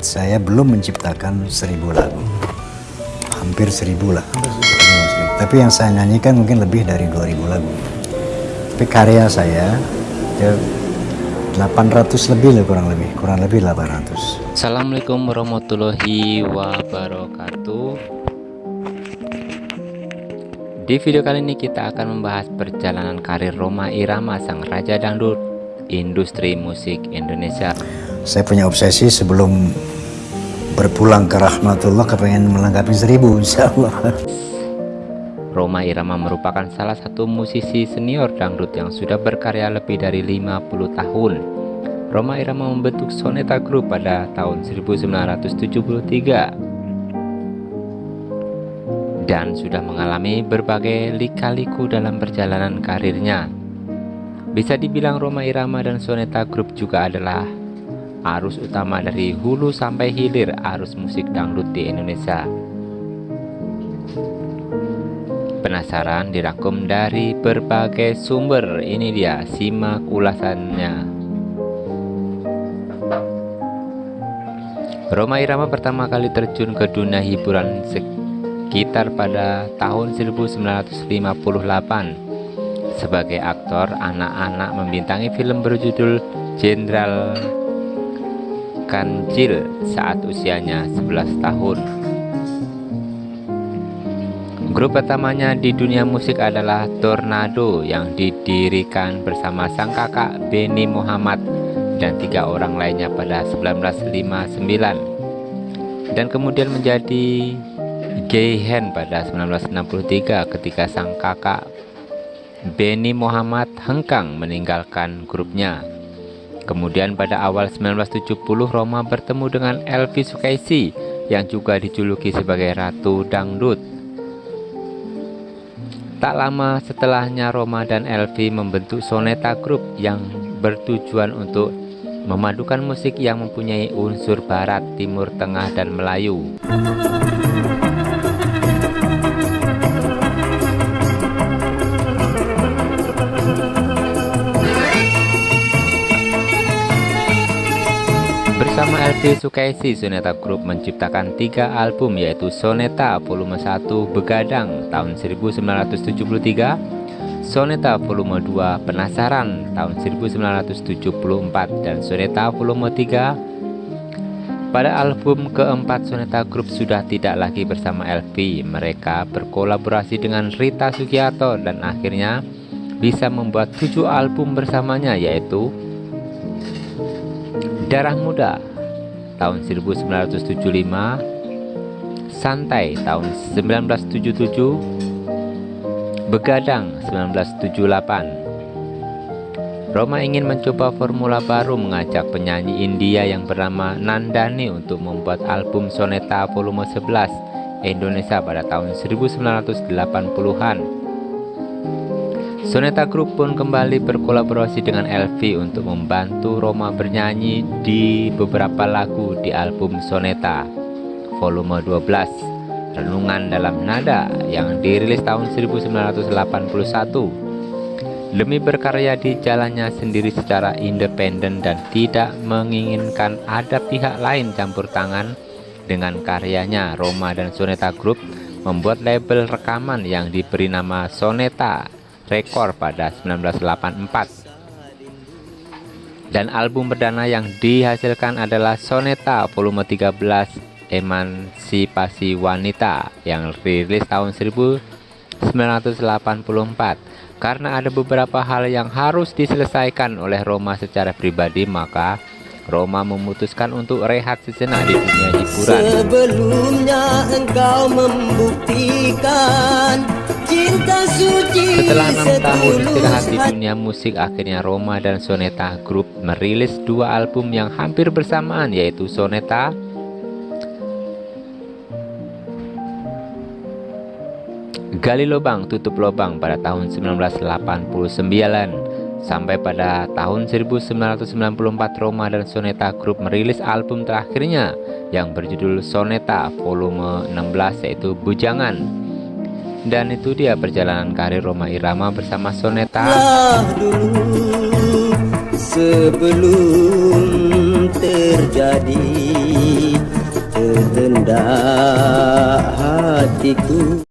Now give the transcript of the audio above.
saya belum menciptakan seribu lagu. Hampir seribu lah. Tapi yang saya nyanyikan mungkin lebih dari 2000 lagu. Tapi karya saya ya 800 lebih lah kurang lebih, kurang lebih 800. Assalamualaikum warahmatullahi wabarakatuh. Di video kali ini kita akan membahas perjalanan karir Roma Irama sang raja dangdut industri musik Indonesia. Saya punya obsesi sebelum berpulang ke rahmatullah kepengen melengkapi seribu insya Allah. Roma Irama merupakan salah satu musisi senior dangdut yang sudah berkarya lebih dari 50 tahun. Roma Irama membentuk Soneta Group pada tahun 1973 dan sudah mengalami berbagai lika-liku dalam perjalanan karirnya. Bisa dibilang Roma Irama dan Soneta Group juga adalah arus utama dari hulu sampai hilir arus musik dangdut di Indonesia. Penasaran dirangkum dari berbagai sumber. Ini dia, simak ulasannya. Roma Irama pertama kali terjun ke dunia hiburan sekitar pada tahun 1958. Sebagai aktor, anak-anak membintangi film berjudul Jenderal Kancil saat usianya 11 tahun. Grup pertamanya di dunia musik adalah Tornado yang didirikan bersama sang kakak Benny Muhammad dan tiga orang lainnya pada 1959 dan kemudian menjadi Gayhen pada 1963 ketika sang kakak Benny Muhammad hengkang meninggalkan grupnya. Kemudian pada awal 1970 Roma bertemu dengan Elvi Sukaisi yang juga dijuluki sebagai Ratu Dangdut Tak lama setelahnya Roma dan Elvi membentuk Soneta Group yang bertujuan untuk memadukan musik yang mempunyai unsur barat, timur, tengah, dan Melayu. Bersama LP Sukaisi, Soneta Group menciptakan tiga album yaitu Soneta Volume 1 Begadang tahun 1973, Soneta Volume 2 Penasaran tahun 1974, dan Soneta Volume 3 pada album keempat Soneta Group sudah tidak lagi bersama LP Mereka berkolaborasi dengan Rita Sugiarto dan akhirnya bisa membuat tujuh album bersamanya yaitu Darah Muda tahun 1975 Santai tahun 1977 Begadang 1978 Roma ingin mencoba formula baru mengajak penyanyi India yang bernama Nandani untuk membuat album Soneta volume 11 Indonesia pada tahun 1980-an Soneta Group pun kembali berkolaborasi dengan Elvi untuk membantu Roma bernyanyi di beberapa lagu di album Soneta volume 12 Renungan dalam Nada yang dirilis tahun 1981 Demi berkarya di jalannya sendiri secara independen dan tidak menginginkan ada pihak lain campur tangan dengan karyanya Roma dan Soneta Group membuat label rekaman yang diberi nama Soneta rekor pada 1984 dan album perdana yang dihasilkan adalah Soneta volume 13 Emansipasi Wanita yang rilis tahun 1984 karena ada beberapa hal yang harus diselesaikan oleh Roma secara pribadi maka Roma memutuskan untuk rehat sejenak di dunia hiburan. Sebelumnya engkau membuktikan setelah enam tahun istirahat di dunia musik, akhirnya Roma dan Soneta Group merilis dua album yang hampir bersamaan yaitu Soneta Gali Lobang Tutup Lobang pada tahun 1989 sampai pada tahun 1994 Roma dan Soneta Group merilis album terakhirnya yang berjudul Soneta volume 16 yaitu Bujangan dan itu dia perjalanan karir Roma Irama bersama Soneta. Dulu sebelum terjadi pada hatiku